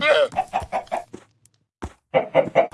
Ha ha ha!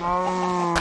No.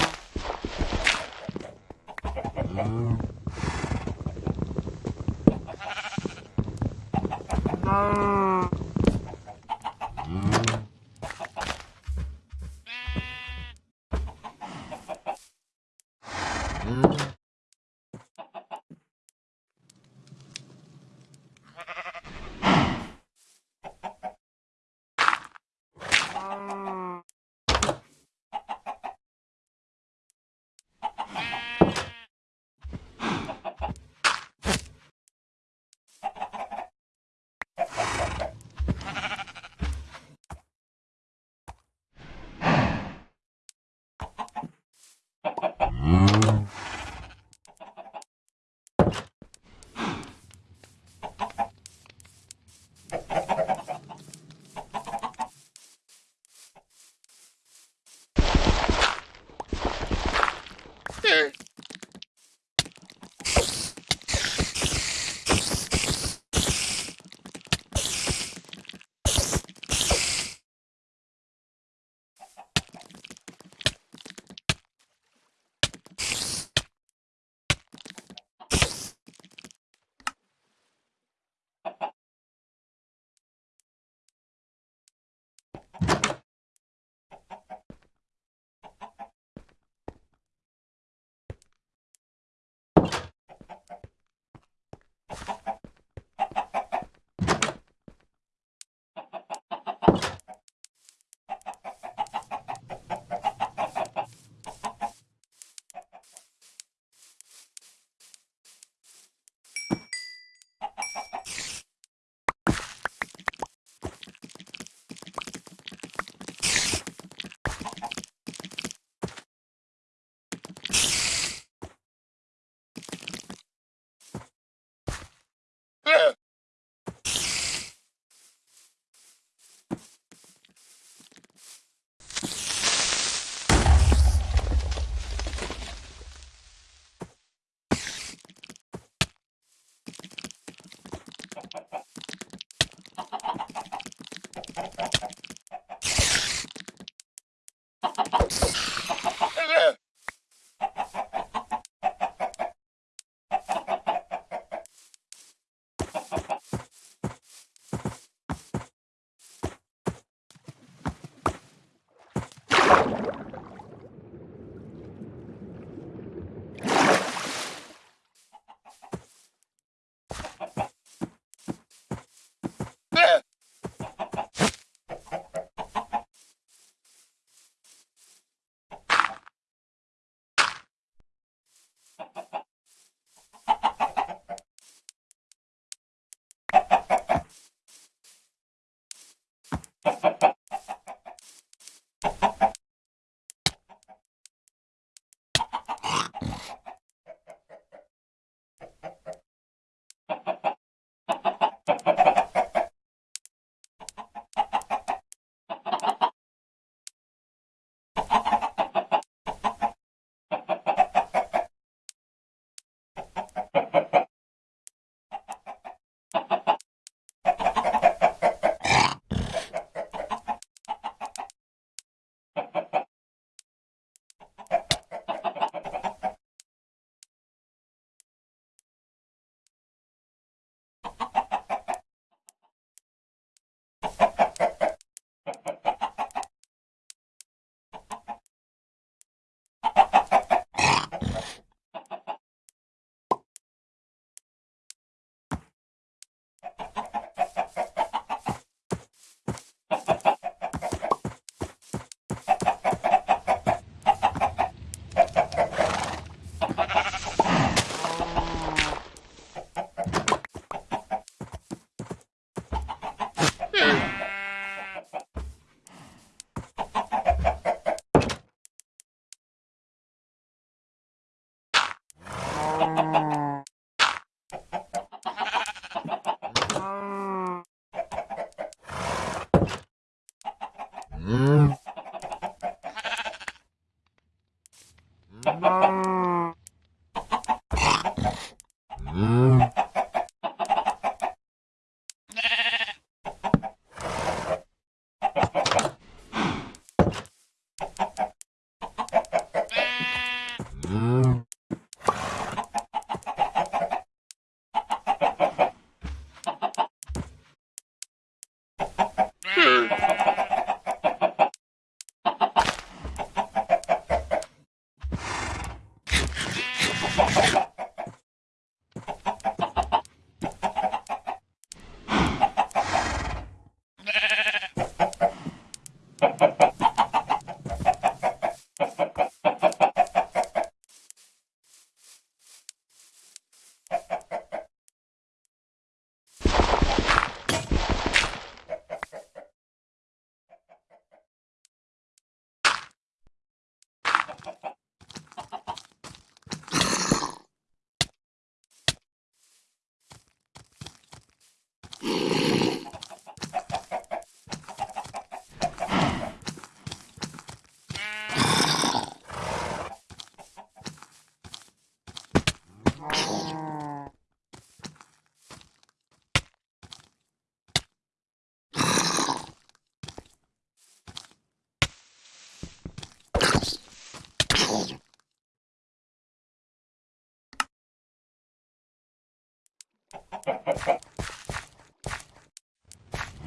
Hehehe.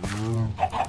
Hehehe. Hehehe.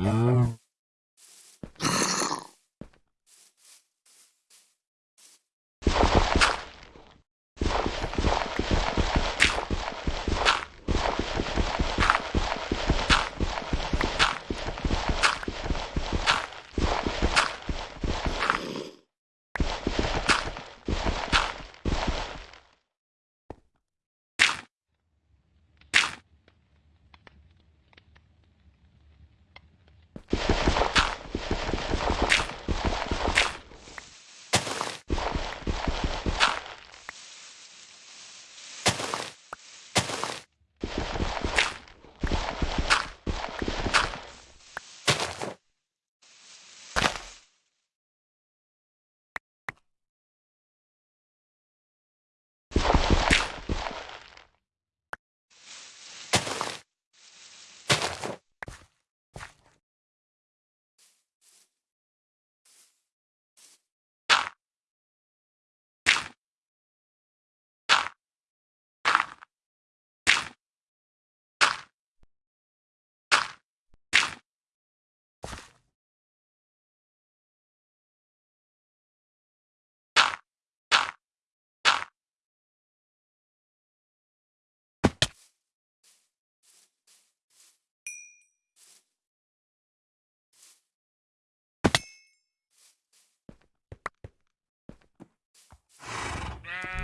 Hum.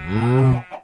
Mm-hmm.